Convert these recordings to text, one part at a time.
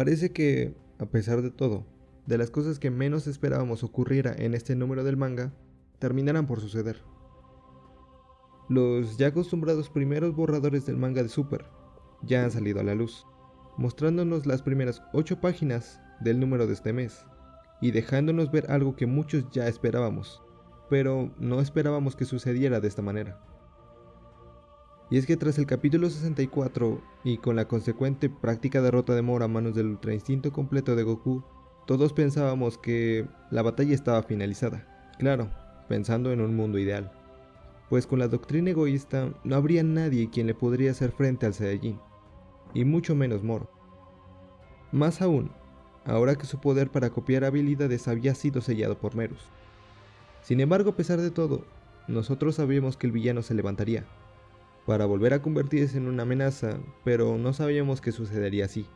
Parece que, a pesar de todo, de las cosas que menos esperábamos ocurriera en este número del manga, terminarán por suceder. Los ya acostumbrados primeros borradores del manga de Super ya han salido a la luz, mostrándonos las primeras 8 páginas del número de este mes y dejándonos ver algo que muchos ya esperábamos, pero no esperábamos que sucediera de esta manera. Y es que tras el capítulo 64 y con la consecuente práctica derrota de Moro a manos del Ultra Instinto completo de Goku, todos pensábamos que la batalla estaba finalizada. Claro, pensando en un mundo ideal. Pues con la doctrina egoísta no habría nadie quien le podría hacer frente al Saiyajin, y mucho menos Moro. Más aún, ahora que su poder para copiar habilidades había sido sellado por Merus. Sin embargo, a pesar de todo, nosotros sabíamos que el villano se levantaría, para volver a convertirse en una amenaza, pero no sabíamos que sucedería así.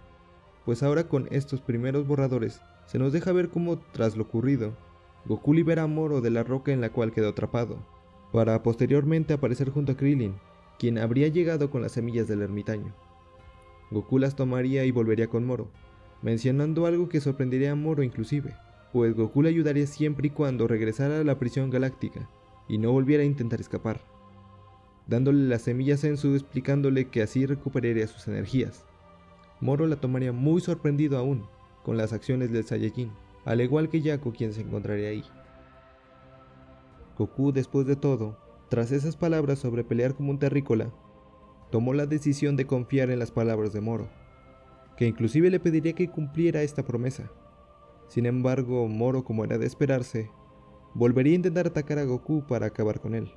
Pues ahora con estos primeros borradores, se nos deja ver cómo, tras lo ocurrido, Goku libera a Moro de la roca en la cual quedó atrapado, para posteriormente aparecer junto a Krillin, quien habría llegado con las semillas del ermitaño. Goku las tomaría y volvería con Moro, mencionando algo que sorprendería a Moro inclusive, pues Goku le ayudaría siempre y cuando regresara a la prisión galáctica y no volviera a intentar escapar dándole las semillas en su explicándole que así recuperaría sus energías. Moro la tomaría muy sorprendido aún con las acciones del Saiyajin, al igual que Yaku quien se encontraría ahí. Goku después de todo, tras esas palabras sobre pelear como un terrícola, tomó la decisión de confiar en las palabras de Moro, que inclusive le pediría que cumpliera esta promesa. Sin embargo, Moro, como era de esperarse, volvería a intentar atacar a Goku para acabar con él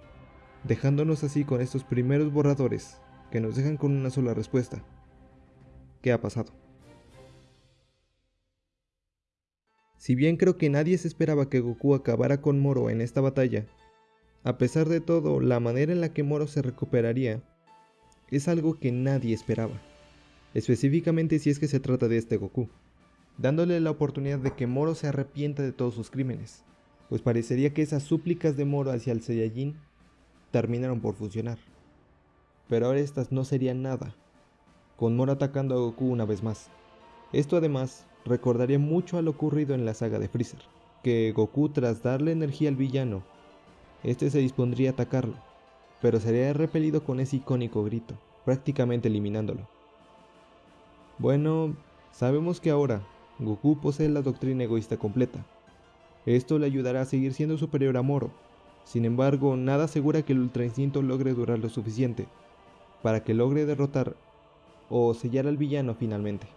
dejándonos así con estos primeros borradores que nos dejan con una sola respuesta. ¿Qué ha pasado? Si bien creo que nadie se esperaba que Goku acabara con Moro en esta batalla, a pesar de todo, la manera en la que Moro se recuperaría es algo que nadie esperaba, específicamente si es que se trata de este Goku, dándole la oportunidad de que Moro se arrepienta de todos sus crímenes, pues parecería que esas súplicas de Moro hacia el Saiyajin terminaron por funcionar. Pero ahora estas no serían nada, con Moro atacando a Goku una vez más. Esto además recordaría mucho a lo ocurrido en la saga de Freezer, que Goku tras darle energía al villano, este se dispondría a atacarlo, pero sería repelido con ese icónico grito, prácticamente eliminándolo. Bueno, sabemos que ahora Goku posee la doctrina egoísta completa. Esto le ayudará a seguir siendo superior a Moro, sin embargo, nada asegura que el Ultra Instinto logre durar lo suficiente para que logre derrotar o sellar al villano finalmente.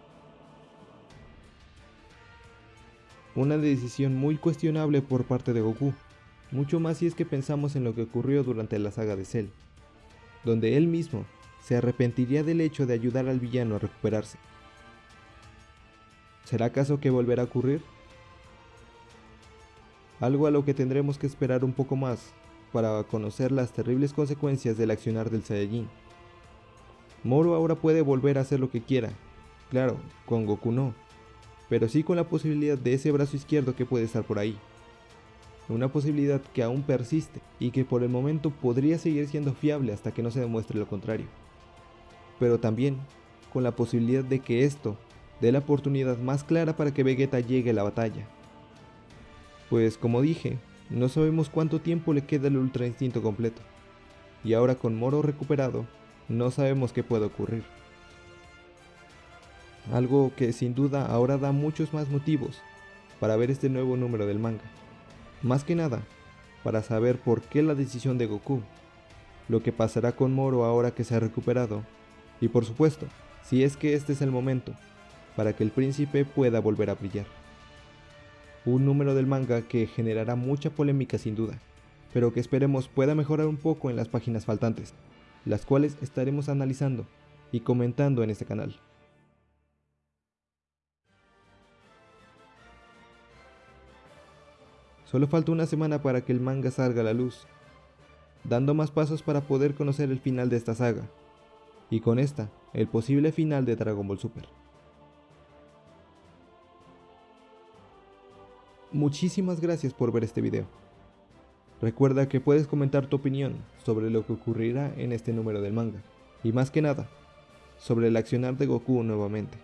Una decisión muy cuestionable por parte de Goku, mucho más si es que pensamos en lo que ocurrió durante la saga de Cell, donde él mismo se arrepentiría del hecho de ayudar al villano a recuperarse. ¿Será acaso que volverá a ocurrir? Algo a lo que tendremos que esperar un poco más para conocer las terribles consecuencias del accionar del Saiyajin. Moro ahora puede volver a hacer lo que quiera, claro, con Goku no, pero sí con la posibilidad de ese brazo izquierdo que puede estar por ahí. Una posibilidad que aún persiste y que por el momento podría seguir siendo fiable hasta que no se demuestre lo contrario. Pero también con la posibilidad de que esto dé la oportunidad más clara para que Vegeta llegue a la batalla pues como dije, no sabemos cuánto tiempo le queda el Ultra Instinto completo. Y ahora con Moro recuperado, no sabemos qué puede ocurrir. Algo que sin duda ahora da muchos más motivos para ver este nuevo número del manga. Más que nada, para saber por qué la decisión de Goku, lo que pasará con Moro ahora que se ha recuperado, y por supuesto, si es que este es el momento, para que el príncipe pueda volver a brillar un número del manga que generará mucha polémica sin duda, pero que esperemos pueda mejorar un poco en las páginas faltantes, las cuales estaremos analizando y comentando en este canal. Solo falta una semana para que el manga salga a la luz, dando más pasos para poder conocer el final de esta saga, y con esta, el posible final de Dragon Ball Super. Muchísimas gracias por ver este video. Recuerda que puedes comentar tu opinión sobre lo que ocurrirá en este número del manga, y más que nada, sobre el accionar de Goku nuevamente.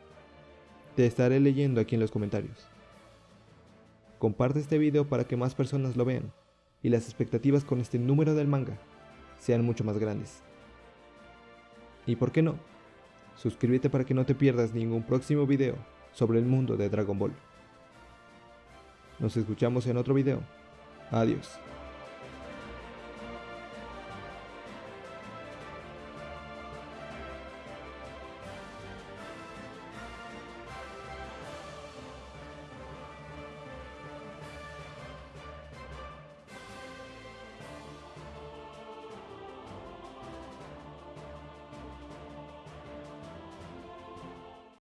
Te estaré leyendo aquí en los comentarios. Comparte este video para que más personas lo vean y las expectativas con este número del manga sean mucho más grandes. Y por qué no, suscríbete para que no te pierdas ningún próximo video sobre el mundo de Dragon Ball. Nos escuchamos en otro video. Adiós.